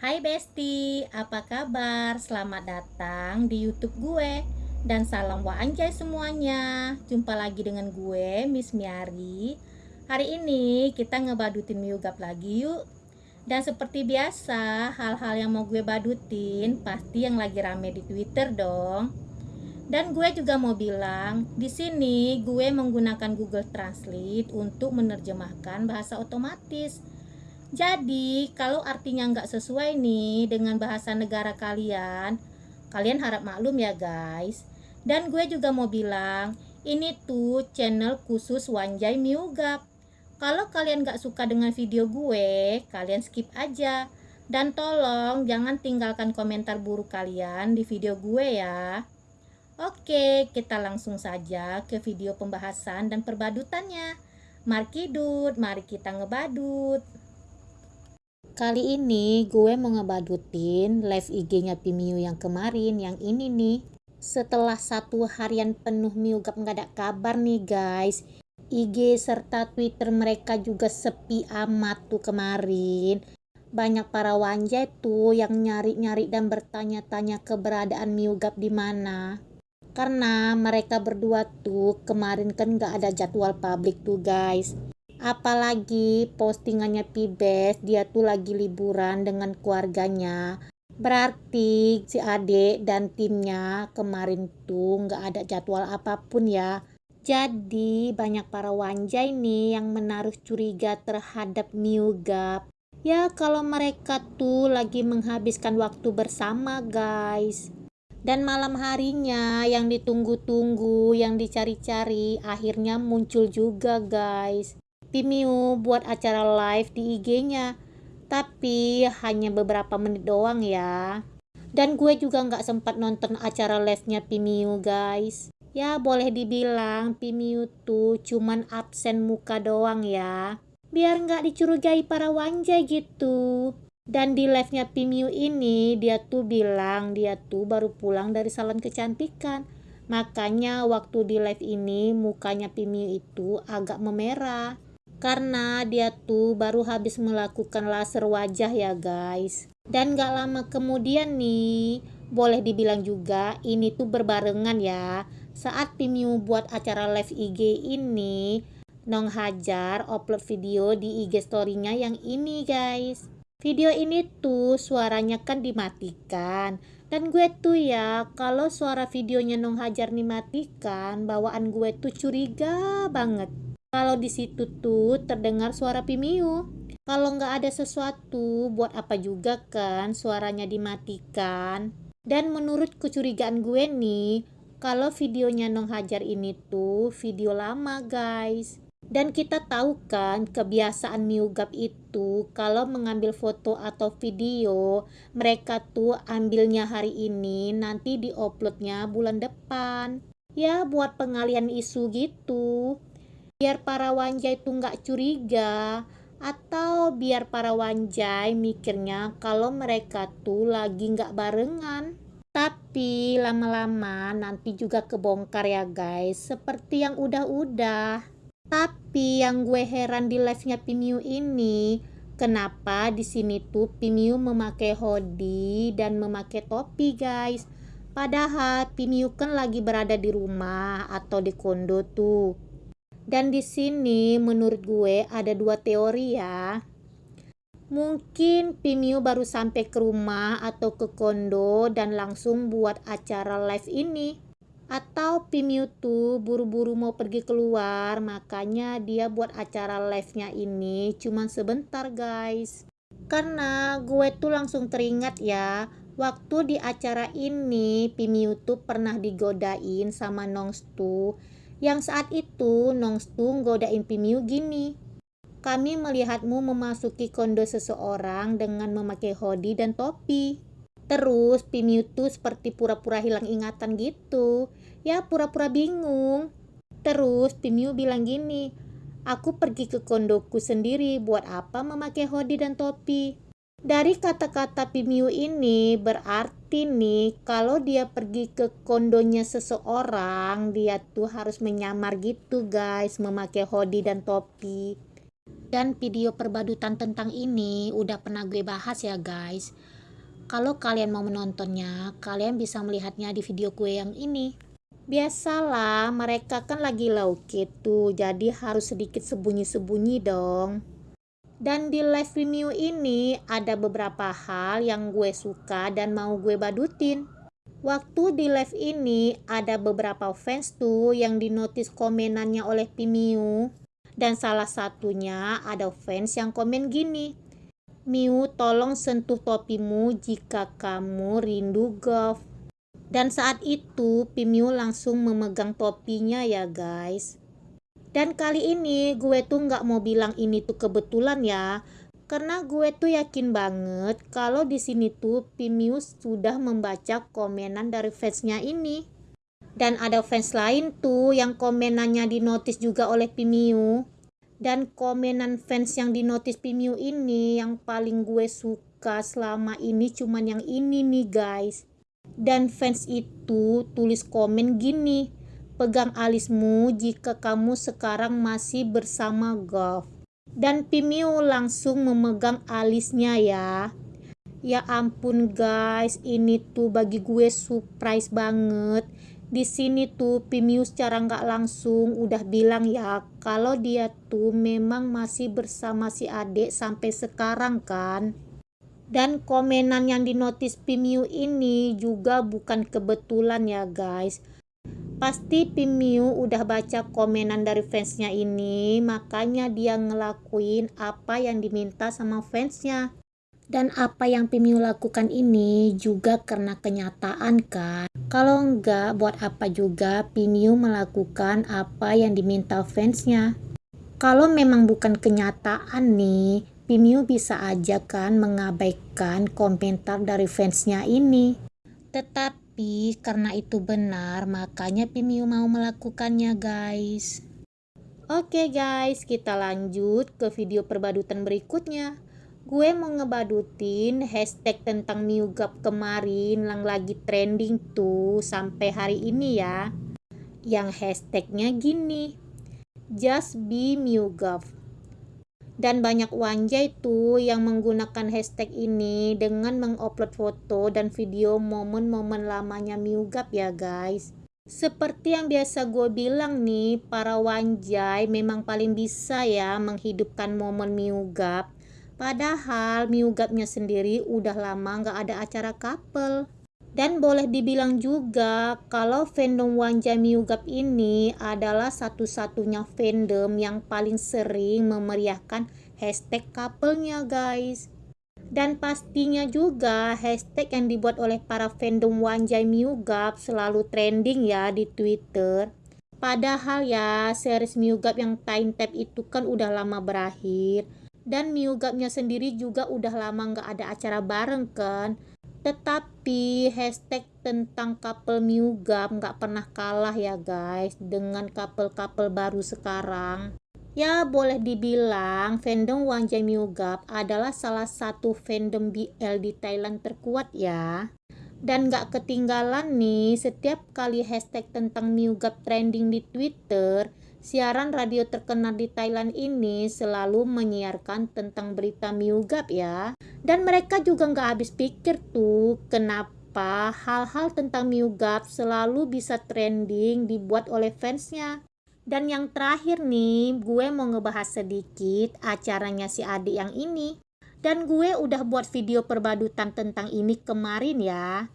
Hai Besti, apa kabar? Selamat datang di YouTube gue dan salam wa anjay semuanya. Jumpa lagi dengan gue, Miss Miari. Hari ini kita ngebadutin miugap lagi yuk. Dan seperti biasa, hal-hal yang mau gue badutin pasti yang lagi rame di Twitter dong. Dan gue juga mau bilang, di sini gue menggunakan Google Translate untuk menerjemahkan bahasa otomatis jadi, kalau artinya nggak sesuai nih dengan bahasa negara kalian, kalian harap maklum ya guys. Dan gue juga mau bilang, ini tuh channel khusus Wanjai Miugap. Kalau kalian nggak suka dengan video gue, kalian skip aja. Dan tolong jangan tinggalkan komentar buruk kalian di video gue ya. Oke, kita langsung saja ke video pembahasan dan perbadutannya. Mari kidut, mari kita ngebadut. Kali ini gue mau ngebadutin live IG-nya Pimiu yang kemarin, yang ini nih. Setelah satu harian penuh Miugap nggak ada kabar nih guys. IG serta Twitter mereka juga sepi amat tuh kemarin. Banyak para wanjai tuh yang nyari-nyari dan bertanya-tanya keberadaan Miugap di mana. Karena mereka berdua tuh kemarin kan nggak ada jadwal publik tuh guys apalagi postingannya Pibes dia tuh lagi liburan dengan keluarganya. Berarti si adik dan timnya kemarin tuh nggak ada jadwal apa pun ya. Jadi banyak para wanjai nih yang menaruh curiga terhadap Miugap ya kalau mereka tuh lagi menghabiskan waktu bersama guys. Dan malam harinya yang ditunggu-tunggu, yang dicari-cari, akhirnya muncul juga guys. Pimiu buat acara live di IG-nya. Tapi hanya beberapa menit doang ya. Dan gue juga nggak sempat nonton acara live-nya Pimiu guys. Ya boleh dibilang Pimiu tuh cuman absen muka doang ya. Biar nggak dicurigai para wanjai gitu. Dan di live-nya Pimiu ini dia tuh bilang dia tuh baru pulang dari salon kecantikan. Makanya waktu di live ini mukanya Pimiu itu agak memerah karena dia tuh baru habis melakukan laser wajah ya guys. Dan gak lama kemudian nih boleh dibilang juga ini tuh berbarengan ya. Saat Pimiu buat acara live IG ini Nong Hajar upload video di IG storynya yang ini guys. Video ini tuh suaranya kan dimatikan. Dan gue tuh ya kalau suara videonya Nong Hajar dimatikan bawaan gue tuh curiga banget kalau di situ tuh terdengar suara Pimiu. Kalau nggak ada sesuatu, buat apa juga kan suaranya dimatikan? Dan menurut kecurigaan gue nih, kalau videonya Nong Hajar ini tuh video lama guys. Dan kita tahu kan kebiasaan Miugap itu kalau mengambil foto atau video mereka tuh ambilnya hari ini nanti diuploadnya bulan depan. Ya buat pengalian isu gitu biar para wanjai itu nggak curiga atau biar para wanjai mikirnya kalau mereka tuh lagi nggak barengan. Tapi lama-lama nanti juga kebongkar ya guys seperti yang udah-udah. Tapi yang gue heran di live-nya Pimiu ini kenapa di sini tuh Pimiu memakai hoodie dan memakai topi guys? Padahal Pimiu kan lagi berada di rumah atau di kondo tuh dan di sini menurut gue ada dua teori ya. Mungkin Pimiu baru sampai ke rumah atau ke kondo dan langsung buat acara live ini. Atau Pimiu tuh buru-buru mau pergi keluar makanya dia buat acara live-nya ini cuman sebentar guys. Karena gue tuh langsung teringat ya waktu di acara ini Pimiu tuh pernah digodain sama Nongstu yang saat itu Nongstung godain Pimiu gini. Kami melihatmu memasuki kondo seseorang dengan memakai hoodie dan topi. Terus Pimiu tuh seperti pura-pura hilang ingatan gitu. Ya pura-pura bingung. Terus Pimiu bilang gini, aku pergi ke kondoku sendiri buat apa memakai hoodie dan topi. Dari kata-kata Pimiu ini berarti nih kalau dia pergi ke kondonya seseorang dia tuh harus menyamar gitu guys memakai hoodie dan topi. Dan video perbadutan tentang ini udah pernah gue bahas ya guys. Kalau kalian mau menontonnya, kalian bisa melihatnya di video gue yang ini. Biasalah, mereka kan lagi low key jadi harus sedikit sembunyi-sembunyi dong. Dan di live review ini ada beberapa hal yang gue suka dan mau gue badutin. Waktu di live ini ada beberapa fans tuh yang dinotis komenannya oleh Pimiu. Dan salah satunya ada fans yang komen gini. Miu tolong sentuh topimu jika kamu rindu golf. Dan saat itu Pimiu langsung memegang topinya ya guys. Dan kali ini gue tuh nggak mau bilang ini tuh kebetulan ya. Karena gue tuh yakin banget kalau di sini tuh Pimiu sudah membaca komenan dari fansnya ini. Dan ada fans lain tuh yang komenannya dinotis juga oleh Pimiu. Dan komenan fans yang dinotis Pimiu ini yang paling gue suka selama ini cuman yang ini nih guys. Dan fans itu tulis komen gini, pegang alismu jika kamu sekarang masih bersama Golf. Dan Pimiu langsung memegang alisnya ya. Ya ampun guys, ini tuh bagi gue surprise banget di sini tuh Pimiu secara nggak langsung udah bilang ya kalau dia tuh memang masih bersama si adik sampai sekarang kan dan komenan yang dinotis Pimiu ini juga bukan kebetulan ya guys pasti Pimiu udah baca komenan dari fansnya ini makanya dia ngelakuin apa yang diminta sama fansnya dan apa yang Pimiu lakukan ini juga karena kenyataan kan. Kalau enggak, buat apa juga Pimiu melakukan apa yang diminta fansnya. Kalau memang bukan kenyataan nih, Pimiu bisa aja kan mengabaikan komentar dari fansnya ini. Tetapi karena itu benar, makanya Pimiu mau melakukannya guys. Oke guys, kita lanjut ke video perbadutan berikutnya. Gue mau ngebadutin hashtag tentang Mewgap kemarin yang lagi trending tuh sampai hari ini ya. Yang hashtagnya gini just be Mewgap dan banyak wanjai tuh yang menggunakan hashtag ini dengan mengupload foto dan video momen-momen lamanya Mewgap ya guys seperti yang biasa gue bilang nih, para wanjai memang paling bisa ya menghidupkan momen Mewgap Padahal Miugapnya sendiri udah lama nggak ada acara couple. Dan boleh dibilang juga kalau fandom Wanja Miugap ini adalah satu-satunya fandom yang paling sering memeriahkan hashtag couple-nya guys. Dan pastinya juga hashtag yang dibuat oleh para fandom Wanjai Miugap selalu trending ya di Twitter. Padahal ya series Miugap yang Time Tap itu kan udah lama berakhir dan Miugapnya sendiri juga udah lama nggak ada acara bareng kan tetapi hashtag tentang couple Miugap nggak pernah kalah ya guys dengan couple-couple baru sekarang. Ya boleh dibilang fandom Wanjai Miugap adalah salah satu fandom BL di Thailand terkuat ya. Dan gak ketinggalan nih setiap kali hashtag tentang Miugap trending di Twitter Siaran radio terkenal di Thailand ini selalu menyiarkan tentang berita Miugap ya. Dan mereka juga nggak habis pikir tuh kenapa hal-hal tentang Miugap selalu bisa trending dibuat oleh fansnya. Dan yang terakhir nih, gue mau ngebahas sedikit acaranya si adik yang ini. Dan gue udah buat video perbadutan tentang ini kemarin ya.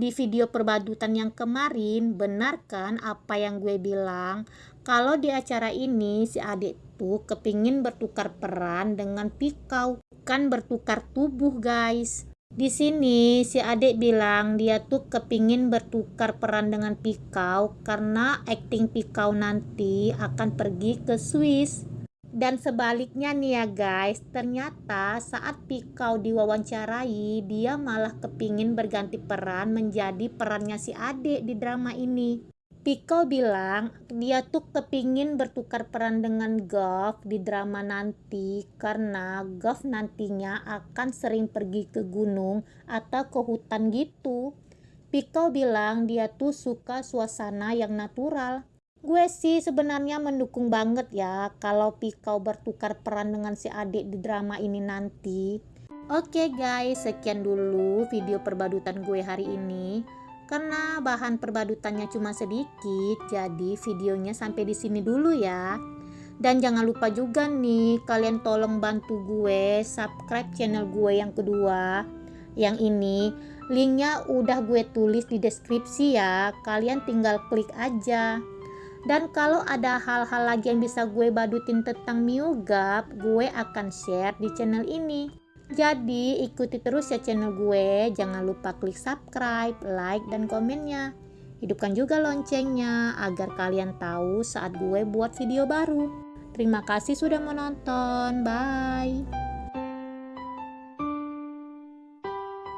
Di video perbadutan yang kemarin, benar kan apa yang gue bilang? Kalau di acara ini si adik tuh kepingin bertukar peran dengan Pikau, kan bertukar tubuh guys. Di sini si adik bilang dia tuh kepingin bertukar peran dengan Pikau karena acting Pikau nanti akan pergi ke Swiss. Dan sebaliknya nih ya guys, ternyata saat Pikau diwawancarai, dia malah kepingin berganti peran menjadi perannya si adik di drama ini. Piko bilang dia tuh kepingin bertukar peran dengan Gov di drama nanti karena Gov nantinya akan sering pergi ke gunung atau ke hutan gitu. Piko bilang dia tuh suka suasana yang natural. Gue sih sebenarnya mendukung banget ya kalau Pikau bertukar peran dengan si adik di drama ini nanti. Oke guys, sekian dulu video perbadutan gue hari ini. Karena bahan perbadutannya cuma sedikit, jadi videonya sampai di sini dulu ya. Dan jangan lupa juga nih, kalian tolong bantu gue subscribe channel gue yang kedua. Yang ini, linknya udah gue tulis di deskripsi ya. Kalian tinggal klik aja. Dan kalau ada hal-hal lagi yang bisa gue badutin tentang Miugap, gue akan share di channel ini. Jadi ikuti terus ya channel gue, jangan lupa klik subscribe, like, dan komennya. Hidupkan juga loncengnya agar kalian tahu saat gue buat video baru. Terima kasih sudah menonton, bye.